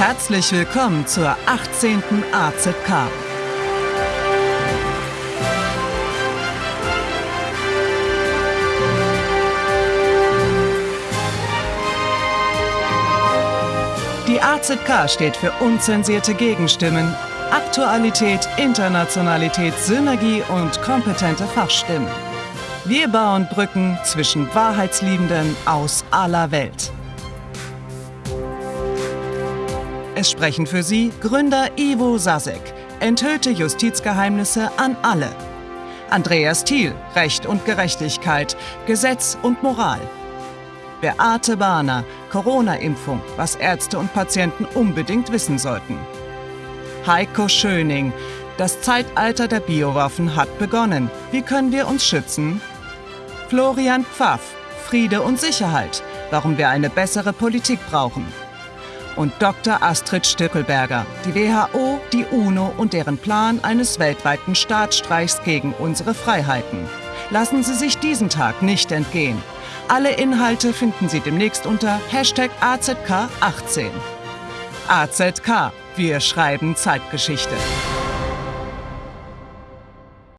Herzlich willkommen zur 18. AZK. Die AZK steht für unzensierte Gegenstimmen, Aktualität, Internationalität, Synergie und kompetente Fachstimmen. Wir bauen Brücken zwischen Wahrheitsliebenden aus aller Welt. Es sprechen für Sie Gründer Ivo Sasek, enthüllte Justizgeheimnisse an alle. Andreas Thiel, Recht und Gerechtigkeit, Gesetz und Moral. Beate Bahner, Corona-Impfung, was Ärzte und Patienten unbedingt wissen sollten. Heiko Schöning, das Zeitalter der Biowaffen hat begonnen. Wie können wir uns schützen? Florian Pfaff, Friede und Sicherheit, warum wir eine bessere Politik brauchen. Und Dr. Astrid Stöckelberger, die WHO, die UNO und deren Plan eines weltweiten Staatsstreichs gegen unsere Freiheiten. Lassen Sie sich diesen Tag nicht entgehen. Alle Inhalte finden Sie demnächst unter Hashtag AZK18. AZK, wir schreiben Zeitgeschichte.